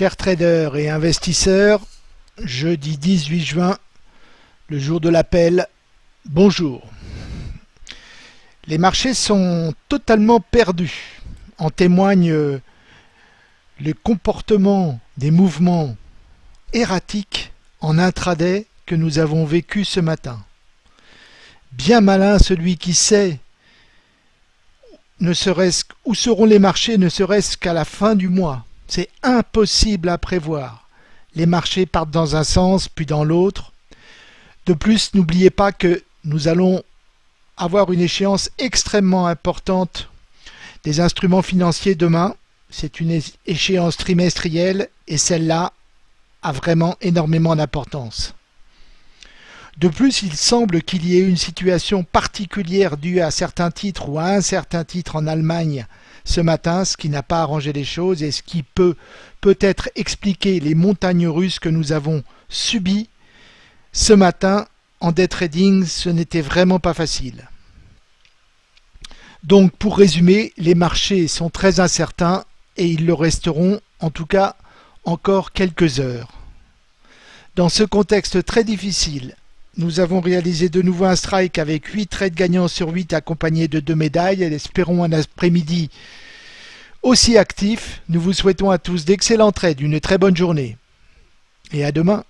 Chers traders et investisseurs, jeudi 18 juin, le jour de l'appel, bonjour. Les marchés sont totalement perdus. En témoigne le comportement des mouvements erratiques en intraday que nous avons vécu ce matin. Bien malin celui qui sait ne serait-ce où seront les marchés ne serait-ce qu'à la fin du mois. C'est impossible à prévoir. Les marchés partent dans un sens puis dans l'autre. De plus, n'oubliez pas que nous allons avoir une échéance extrêmement importante des instruments financiers demain. C'est une échéance trimestrielle et celle-là a vraiment énormément d'importance. De plus, il semble qu'il y ait une situation particulière due à certains titres ou à un certain titre en Allemagne ce matin, ce qui n'a pas arrangé les choses et ce qui peut peut-être expliquer les montagnes russes que nous avons subies ce matin en day trading, ce n'était vraiment pas facile. Donc pour résumer, les marchés sont très incertains et ils le resteront en tout cas encore quelques heures. Dans ce contexte très difficile, nous avons réalisé de nouveau un strike avec 8 trades gagnants sur 8 accompagnés de deux médailles et espérons un après-midi aussi actif. Nous vous souhaitons à tous d'excellents trades, une très bonne journée et à demain.